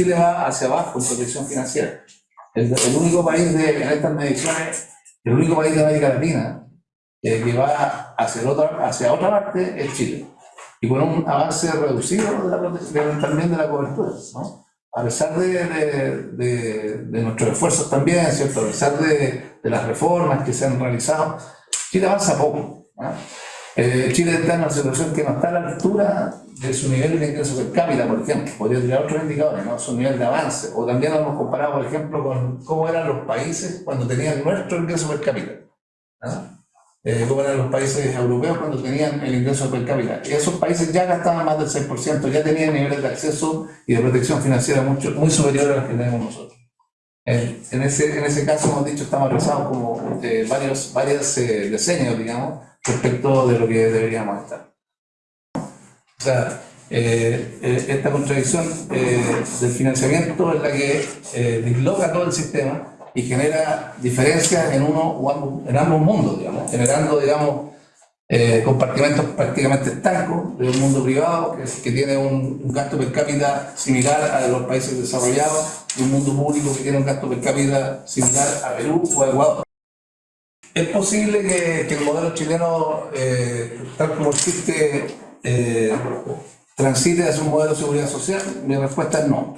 Chile va hacia abajo en protección financiera. El, el único país de, en estas mediciones, el único país de América Latina eh, que va hacia otra, hacia otra parte es Chile. Y con un avance reducido de la, de, también de la cobertura. ¿no? A pesar de, de, nuestros esfuerzos también, ¿cierto? a pesar de, las reformas que se han realizado, Chile avanza poco. ¿no? Eh, Chile está en una situación que no está a la altura de su nivel de ingreso per cápita, por ejemplo. Podría tirar otros indicadores, ¿no? su nivel de avance. O también lo hemos comparado, por ejemplo, con cómo eran los países cuando tenían nuestro ingreso per cápita. ¿no? eh, como eran los países europeos cuando tenían el ingreso per cápita. Y esos países ya gastaban más del 6%, ya tenían niveles de acceso y de protección financiera mucho, muy superiores a los que tenemos nosotros. En, en, ese, en ese caso hemos dicho, estamos realizados como eh, varios, varios eh, diseños, digamos, respecto de lo que deberíamos estar. O sea, eh, eh esta contradicción eh, del financiamiento es la que disloca todo el sistema y genera diferencias en uno o en ambos mundos, digamos, generando, digamos, compartimentos prácticamente estancos de un mundo privado que, tiene un, gasto per cápita similar a los países desarrollados y un mundo público que tiene un gasto per cápita similar a Perú o a Ecuador. ¿Es posible que, que el modelo chileno, tal como existe, eh, transite hacia un modelo de seguridad social? Mi respuesta es no.